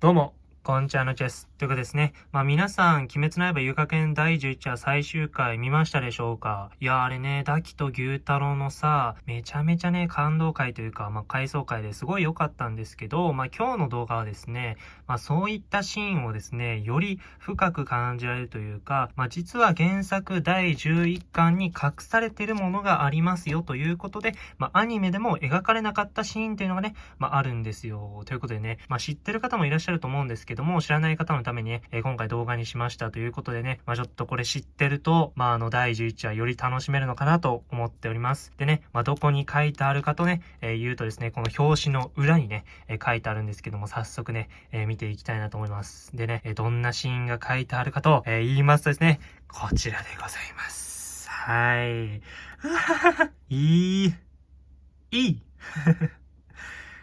どうも、こんちはのチェス。ということですね。まあ皆さん、鬼滅の刃遊郭編第11話最終回見ましたでしょうか？いや、あれね、ダキと牛太郎のさ、めちゃめちゃね、感動回というか、まあ回想回ですごい良かったんですけど、まあ今日の動画はですね、まあそういったシーンをですね、より深く感じられるというか、まあ実は原作第11巻に隠されてるものがありますよということで、まあアニメでも描かれなかったシーンっていうのがね、まああるんですよ。ということでね、まあ知ってる方もいらっしゃると思うんですけども、知らない方のためにね、えー、今回動画にしましたということでね、まあ、ちょっとこれ知ってると、まあ、あの、第11話より楽しめるのかなと思っております。でね、まあ、どこに書いてあるかとね、えー、言うとですね、この表紙の裏にね、えー、書いてあるんですけども、早速ね、え見ていきたいなと思います。でね、えどんなシーンが書いてあるかと、え言いますとですね、こちらでございます。はい。いい。いい。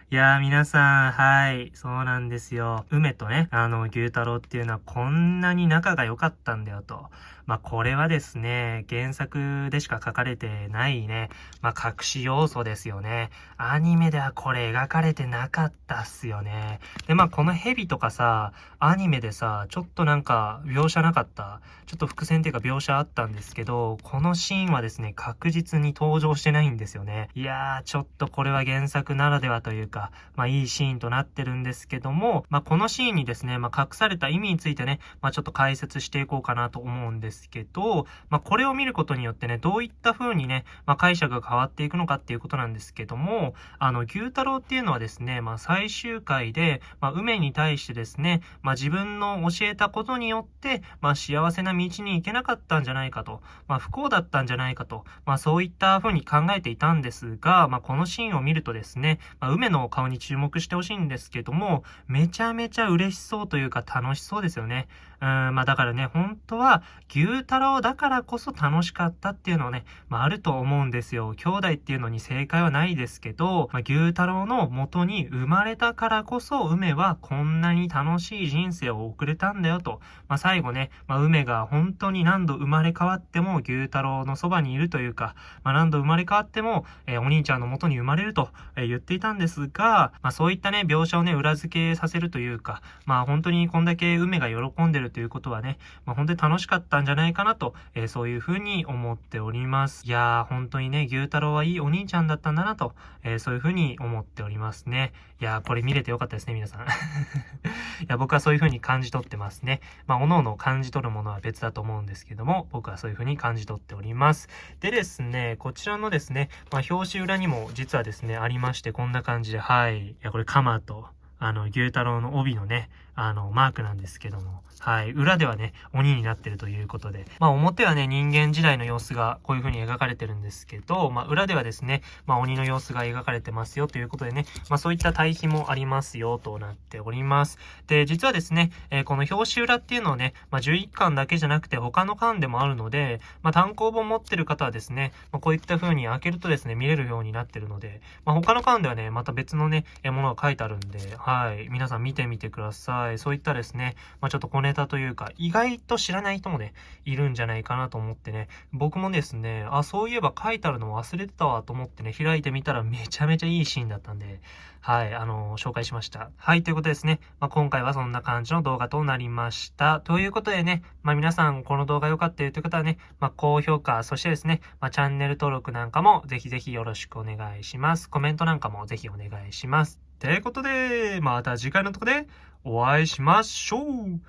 いやー、皆さん、はい、そうなんですよ。梅とね、あの、牛太郎っていうのはこんなに仲が良かったんだよと。まあ、これはですね、原作でしか書かれてないね、まあ、隠し要素ですよね。アニメではこれ描かれてなかったっすよね。で、まあ、この蛇とかさ、アニメでさ、ちょっとなんか描写なかった？ちょっと伏線っていうか描写あったんですけど、このシーンはですね、確実に登場してないんですよね。いやー、ちょっとこれは原作ならではというか、まあ、いいシーンとなってるんですけども、まあ、このシーンにですね、まあ、隠された意味についてね、まあ、ちょっと解説していこうかなと思うんですですけど、まあ、これを見ることによってね、どういった風にね、まあ、解釈が変わっていくのかっていうことなんですけども、あの、牛太郎っていうのはですね、まあ、最終回で、まあ、梅に対してですね、まあ、自分の教えたことによって、まあ、幸せな道に行けなかったんじゃないかと、まあ、不幸だったんじゃないかと、まあ、そういった風に考えていたんですが、まあ、このシーンを見るとですね、まあ、梅のお顔に注目してほしいんですけども、めちゃめちゃ嬉しそうというか楽しそうですよね。うん、まあだからね、本当は牛太郎だからこそ楽しかったっていうのをね、まああると思うんですよ。兄弟っていうのに正解はないですけど、まあ、牛太郎の元に生まれたからこそ梅はこんなに楽しい人生を送れたんだよと。まあ最後ね、まあ梅が本当に何度生まれ変わっても牛太郎のそばにいるというか、まあ何度生まれ変わっても、えー、お兄ちゃんの元に生まれると、えー、言っていたんですが、まあそういったね、描写をね、裏付けさせるというか、まあ本当にこんだけ梅が喜んでるるということはね、まあ、本当に楽しかったんじゃないかなと、えー、そういうふうに思っております。いやー、本当にね、牛太郎はいいお兄ちゃんだったんだなと、えー、そういうふうに思っておりますね。いやー、これ見れてよかったですね、皆さん。いや、僕はそういうふうに感じ取ってますね。まあ、各々感じ取るものは別だと思うんですけども、僕はそういうふうに感じ取っております。でですね、こちらのですね、まあ、表紙裏にも実はですね、ありまして、こんな感じで、はい。いや、これ、カマと、あの、牛太郎の帯のね、あの、マークなんですけども、はい。裏ではね、鬼になってるということで。まあ、表はね、人間時代の様子がこういう風に描かれてるんですけど、まあ、裏ではですね、まあ、鬼の様子が描かれてますよということでね、まあ、そういった対比もありますよとなっております。で、実はですね、えー、この表紙裏っていうのはね、まあ、11巻だけじゃなくて他の巻でもあるので、まあ、単行本持ってる方はですね、まあ、こういった風に開けるとですね、見れるようになってるので、まあ、他の巻ではね、また別のね、ものが書いてあるんで、はい。皆さん見てみてください。そういったですね、まあ、ちょっと小ネタというか、意外と知らない人もね、いるんじゃないかなと思ってね、僕もですね、あ、そういえば書いてあるの忘れてたわと思ってね、開いてみたらめちゃめちゃいいシーンだったんで、はい、あのー、紹介しました。はい、ということですね、まあ、今回はそんな感じの動画となりました。ということでね、まあ、皆さんこの動画良かったよという方はね、まあ、高評価、そしてですね、まチャンネル登録なんかもぜひぜひよろしくお願いします。コメントなんかもぜひお願いします。ということで、また次回のとこでお会いしましょう。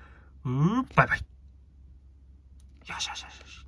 うー、バイバイ。よしよしよしよし。